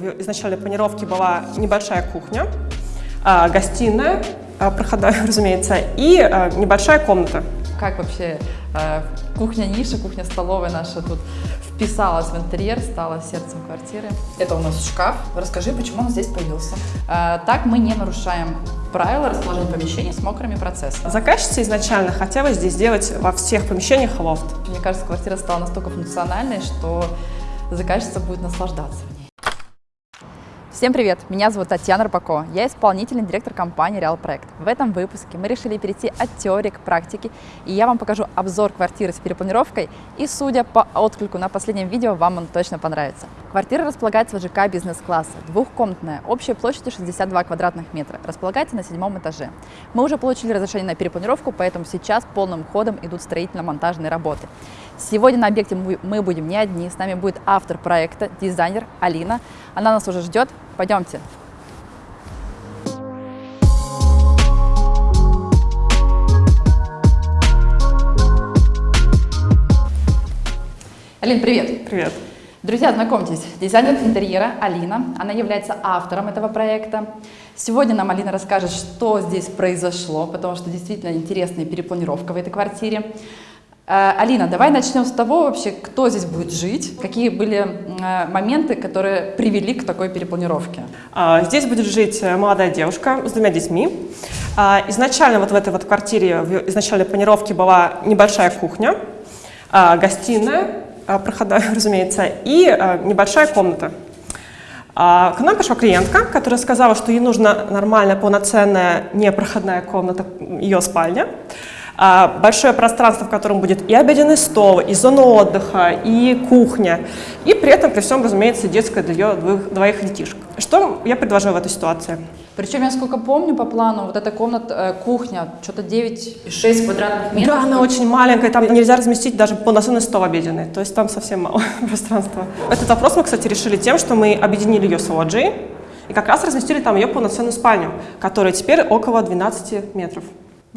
в изначальной планировке была небольшая кухня, а, гостиная, а, проходная, разумеется, и а, небольшая комната. Как вообще кухня-ниша, кухня-столовая наша тут вписалась в интерьер, стала сердцем квартиры? Это у нас шкаф. Расскажи, почему он здесь появился? Так мы не нарушаем правила расположения помещений с мокрыми процессами. Заказчица изначально хотела здесь сделать во всех помещениях лофт. Мне кажется, квартира стала настолько функциональной, что заказчица будет наслаждаться. Всем привет! Меня зовут Татьяна Рыбакова. Я исполнительный директор компании Реал Проект. В этом выпуске мы решили перейти от теории к практике, и я вам покажу обзор квартиры с перепланировкой, и судя по отклику на последнем видео, вам он точно понравится. Квартира располагается в ЖК бизнес-класса, двухкомнатная, общей площадью 62 квадратных метра, располагается на седьмом этаже. Мы уже получили разрешение на перепланировку, поэтому сейчас полным ходом идут строительно-монтажные работы. Сегодня на объекте мы будем не одни, с нами будет автор проекта, дизайнер Алина. Она нас уже ждет. Пойдемте. Алин, привет! Привет! Друзья, знакомьтесь, дизайнер интерьера Алина. Она является автором этого проекта. Сегодня нам Алина расскажет, что здесь произошло, потому что действительно интересная перепланировка в этой квартире. Э, Алина, давай начнем с того вообще, кто здесь будет жить, какие были э, моменты, которые привели к такой перепланировке. А, здесь будет жить э, молодая девушка с двумя детьми. А, изначально вот в этой вот квартире, в изначальной планировке была небольшая кухня, а, гостиная, проходная, разумеется, и небольшая комната. К нам пришла клиентка, которая сказала, что ей нужна нормальная, полноценная, непроходная комната, ее спальня. А, большое пространство, в котором будет и обеденный стол, и зона отдыха, и кухня, и при этом, при всем, разумеется, детская для ее двоих, двоих детишек. Что я предложила в этой ситуации? Причем, я сколько помню по плану, вот эта комната, э, кухня, что-то 9,6 квадратных метров. Да, она очень маленькая, там нельзя разместить даже полноценный стол обеденный, то есть там совсем мало пространства. Этот вопрос мы, кстати, решили тем, что мы объединили ее с лоджией, и как раз разместили там ее полноценную спальню, которая теперь около 12 метров.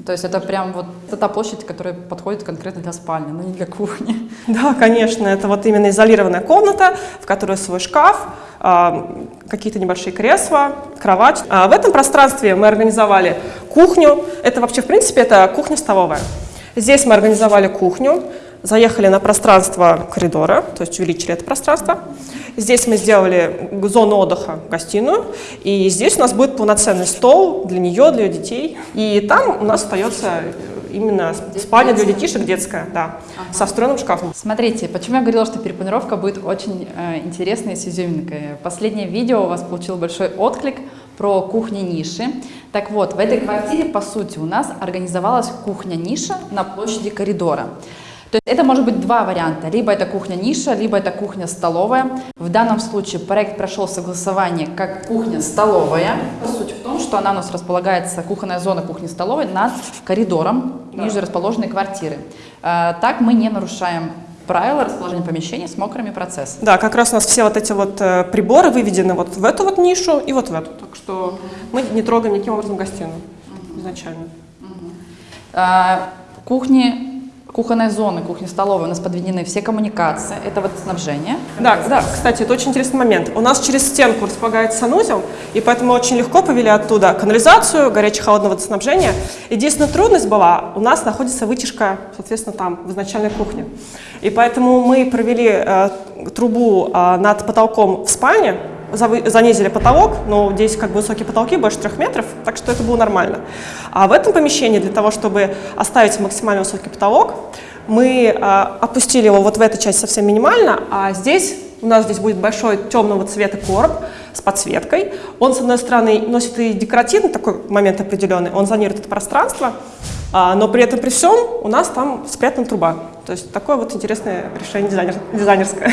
То есть это прям вот это та площадь, которая подходит конкретно для спальни, но не для кухни. Да, конечно, это вот именно изолированная комната, в которой свой шкаф, а, какие-то небольшие кресла, кровать. А в этом пространстве мы организовали кухню. Это вообще, в принципе, это кухня-столовая. Здесь мы организовали кухню, заехали на пространство коридора, то есть увеличили это пространство. Здесь мы сделали зону отдыха, гостиную, и здесь у нас будет полноценный стол для нее, для ее детей. И там у нас остается именно спальня для детишек детская, да, ага. со встроенным шкафом. Смотрите, почему я говорила, что перепланировка будет очень э, интересной с изюминкой. Последнее видео у вас получило большой отклик про кухни-ниши. Так вот, в этой квартире, по сути, у нас организовалась кухня-ниша на площади коридора. То есть это может быть два варианта. Либо это кухня-ниша, либо это кухня-столовая. В данном случае проект прошел согласование как кухня-столовая. Суть в том, что она у нас располагается, кухонная зона кухни-столовой, над коридором да. ниже расположенной квартиры. А, так мы не нарушаем правила расположения помещений с мокрыми процессами. Да, как раз у нас все вот эти вот э, приборы выведены вот в эту вот нишу и вот в эту. Так что мы не трогаем никаким образом гостиную изначально. А, кухни кухонной зоны, кухни-столовой у нас подведены все коммуникации, это вот снабжение. Да, да, кстати, это очень интересный момент. У нас через стенку располагается санузел, и поэтому очень легко повели оттуда канализацию, горячее-холодное водоснабжение. Единственная трудность была, у нас находится вытяжка, соответственно, там, в изначальной кухне. И поэтому мы провели э, трубу э, над потолком в спальне, занизили потолок, но здесь как бы высокие потолки, больше трех метров, так что это было нормально. А в этом помещении для того, чтобы оставить максимально высокий потолок, мы а, опустили его вот в этой части совсем минимально, а здесь у нас здесь будет большой темного цвета короб с подсветкой. Он, с одной стороны, носит и декоративный такой момент определенный, он зонирует это пространство, а, но при этом при всем у нас там спрятана труба. То есть такое вот интересное решение дизайнер, дизайнерское.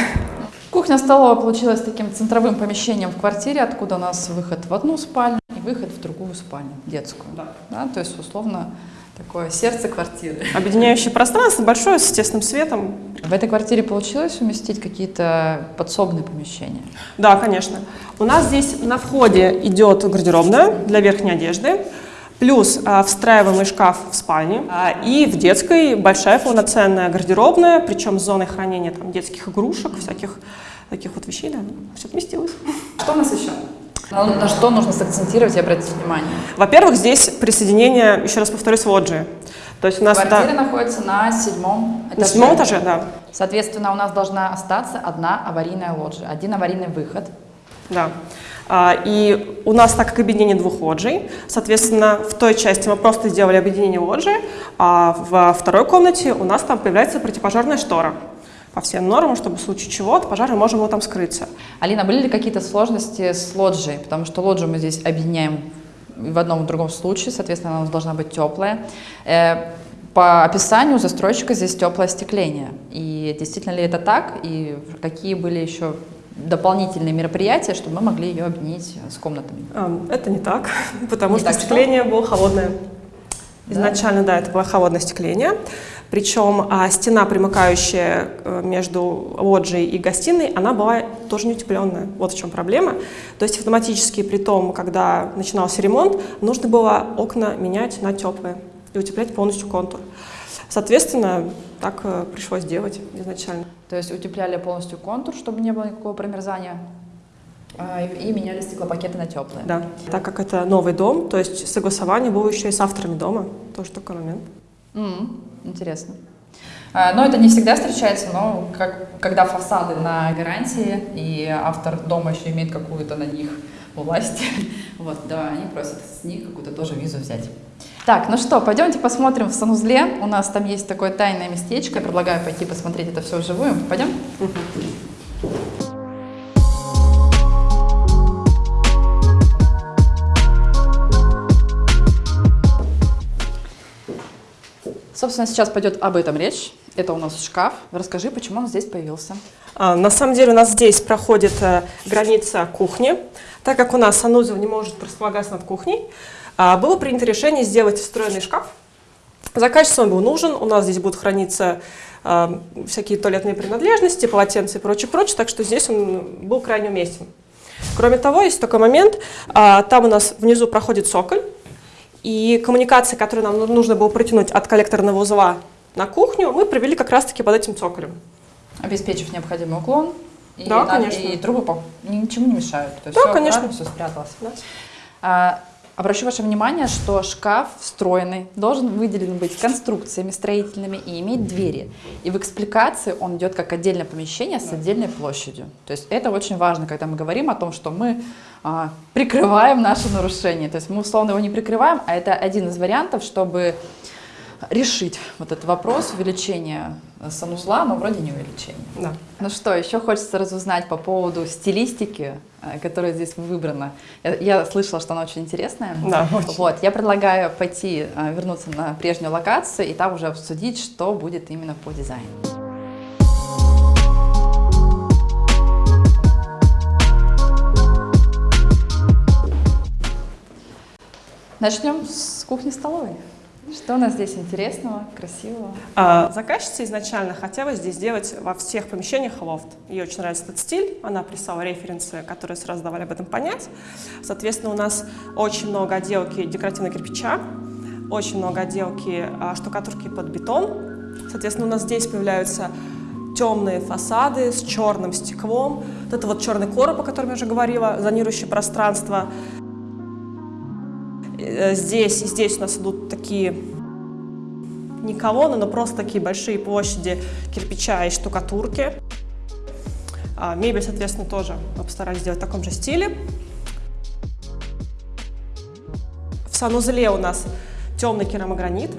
Кухня-столовая получилась таким центровым помещением в квартире, откуда у нас выход в одну спальню и выход в другую спальню, детскую. Да. Да, то есть, условно, такое сердце квартиры. Объединяющее пространство большое, с естественным светом. В этой квартире получилось уместить какие-то подсобные помещения? Да, конечно. У нас здесь на входе идет гардеробная для верхней одежды, плюс а, встраиваемый шкаф в спальне, а, и в детской большая полноценная гардеробная, причем с зоной хранения там, детских игрушек, всяких таких вот вещей, да, все вместилось. Что у нас еще? На, на что нужно сакцентировать и обратить внимание? Во-первых, здесь присоединение, еще раз повторюсь, лоджии. То есть у нас Квартира да, находится на седьмом этаже. на седьмом этаже, да, Соответственно, у нас должна остаться одна аварийная лоджия, один аварийный выход. Да. А, И у нас, так как объединение двух лоджий, соответственно, в той части мы просто сделали объединение лоджии, а во второй комнате у нас там появляется противопожарная штора по всем нормам, чтобы в случае чего от пожара можем его там скрыться. Алина, были ли какие-то сложности с лоджией? Потому что лоджию мы здесь объединяем в одном и другом случае, соответственно, она должна быть теплая. Э, По описанию застройщика здесь теплое остекление. И действительно ли это так? И какие были еще дополнительные мероприятия, чтобы мы могли ее объединить с комнатами? Ам, Это не так, потому Не что так что? остекление было холодное. Да? Изначально, да, это было холодное остекление. Причем а, стена, примыкающая э, между лоджией и гостиной, она была тоже не утепленная. Вот в чем проблема. То есть автоматически, при том, когда начинался ремонт, нужно было окна менять на теплые и утеплять полностью контур. Соответственно, так э, пришлось делать изначально. То есть утепляли полностью контур, чтобы не было никакого промерзания, а, и меняли стеклопакеты на теплые. Да. Так как это новый дом, то есть согласование было еще и с авторами дома. Тоже такой момент. М, Интересно. А, Но это не всегда встречается, но как, когда фасады на гарантии, и автор дома еще имеет какую-то на них власть, вот, да, они просят с них какую-то тоже визу взять. Так, ну что, пойдемте посмотрим в санузле. У нас там есть такое тайное местечко. Предлагаю пойти посмотреть это все вживую. Пойдем? Собственно, сейчас пойдет об этом речь. Это у нас шкаф. Расскажи, почему он здесь появился. А, На самом деле у нас здесь проходит э, граница кухни. Так как у нас санузел не может располагаться над кухней, было принято решение сделать встроенный шкаф. Заказчику он был нужен. У нас здесь будут храниться а, всякие туалетные принадлежности, полотенца и прочее, прочее. Так что здесь он был крайне уместен. Кроме того, есть такой момент. а, Там у нас внизу проходит цоколь. И коммуникации, которые нам ну- нужно было протянуть от коллекторного узла на кухню, мы провели как раз-таки под этим цоколем. обеспечив необходимый уклон. И, Да, на- конечно. и трубы по- ничему не мешают. То есть Да, все конечно. все спряталось. Да. А, обращу ваше внимание, что шкаф встроенный должен выделен быть конструкциями строительными и иметь двери. И в экспликации он идет как отдельное помещение с отдельной площадью. То есть это очень важно, когда мы говорим о том, что мы а, прикрываем наше нарушение. То есть мы условно его не прикрываем, а это один из вариантов, чтобы решить вот этот вопрос увеличения э, санузла, но вроде не увеличения. Да. Ну что, еще хочется разузнать по поводу стилистики, э, которая здесь выбрана. Я, я слышала, что она очень интересная. Да, очень. Вот, я предлагаю пойти, э, вернуться на прежнюю локацию и там уже обсудить, что будет именно по дизайну. Начнем с кухни-столовой. Что у нас здесь интересного, красивого? А, Заказчица изначально хотела здесь сделать во всех помещениях лофт. Ей очень нравится этот стиль, она прислала референсы, которые сразу давали об этом понять. Соответственно, у нас очень много отделки декоративного кирпича, очень много отделки а, штукатурки под бетон. Соответственно, у нас здесь появляются темные фасады с черным стеклом. Вот это вот черный короб, о котором я уже говорила, зонирующее пространство. Э, Здесь и здесь у нас идут такие не колонны, но просто такие большие площади кирпича и штукатурки. А, Мебель, соответственно, тоже мы постарались сделать в таком же стиле. В санузле у нас темный керамогранит.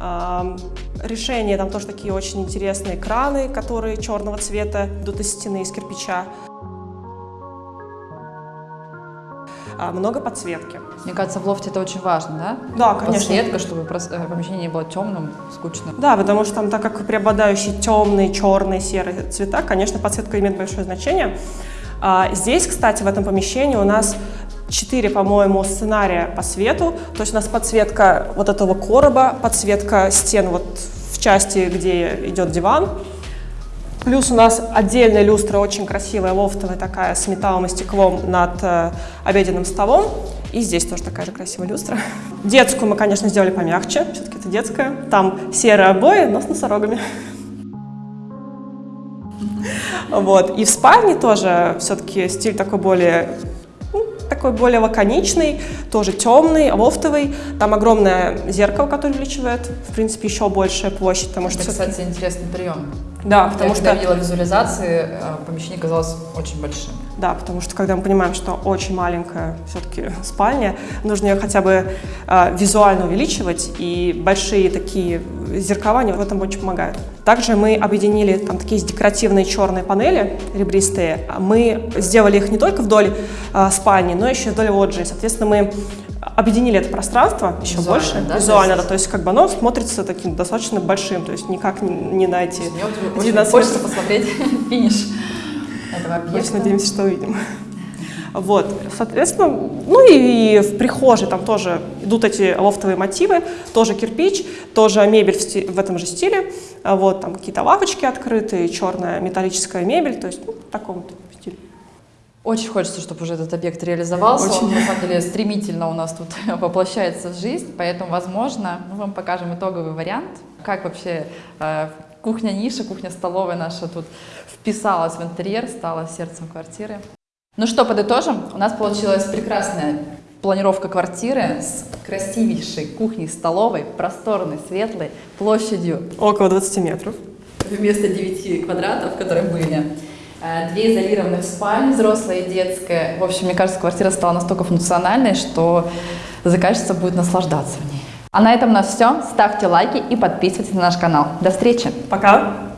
Ам, Решения там тоже такие очень интересные краны, которые черного цвета идут из стены, из кирпича. А, Много подсветки. Мне кажется, в лофте это очень важно, да? Да, конечно. Подсветка, чтобы э, помещение не было темным, скучным. Да, потому что там, так как преобладающие темные, черные, серые цвета, конечно, подсветка имеет большое значение. А, здесь, кстати, в этом помещении у нас четыре, по-моему, сценария по свету. То есть у нас подсветка вот этого короба, подсветка стен вот в части, где идет диван. Плюс у нас отдельная люстра, очень красивая, лофтовая такая, с металлом и стеклом над э, обеденным столом. И здесь тоже такая же красивая люстра. Детскую мы, конечно, сделали помягче, все-таки это детская. Там серые обои, но с носорогами. Вот. И в спальне тоже все-таки стиль такой более такой более лаконичный, тоже темный, лофтовый. Там огромное зеркало, которое увеличивает, в принципе, еще большая площадь, потому Это, что... кстати, интересный прием. Да, Я потому когда что... видела визуализации, э, помещение казалось очень большим. Да, потому что когда мы понимаем, что очень маленькая все-таки спальня, нужно ее хотя бы э, визуально увеличивать, и большие такие зеркала они в этом очень помогают. Также мы объединили там такие декоративные черные панели ребристые. Мы сделали их не только вдоль э, спальни, но еще и вдоль лоджии. Соответственно, мы объединили это пространство еще Визуально, больше, да, визуально, то да, есть- то есть как бы оно смотрится таким достаточно большим, то есть никак не, не на эти Мне вот очень 12 хочется посмотреть финиш этого Очень объекта. надеемся, что увидим. Вот, соответственно, ну и, и в прихожей там тоже идут эти лофтовые мотивы, тоже кирпич, тоже мебель в, сти- в этом же стиле, А вот там какие-то лавочки открытые, черная металлическая мебель, то есть ну, в таком вот стиле. Очень хочется, чтобы уже этот объект реализовался. Очень. Он, на самом деле, стремительно у нас тут воплощается в жизнь, поэтому, возможно, мы вам покажем итоговый вариант, как вообще э, кухня-ниша, кухня-столовая наша тут вписалась в интерьер, стала сердцем квартиры. Ну что, подытожим. У нас получилась прекрасная планировка квартиры с красивейшей кухней-столовой, просторной, светлой, площадью Около 20 метров. вместо 9 квадратов, которые были. Э, Две изолированных спальни, взрослая и детская. В общем, мне кажется, квартира стала настолько функциональной, что заказчица будет наслаждаться в ней. А на этом у нас все. Ставьте лайки и подписывайтесь на наш канал. До встречи! Пока!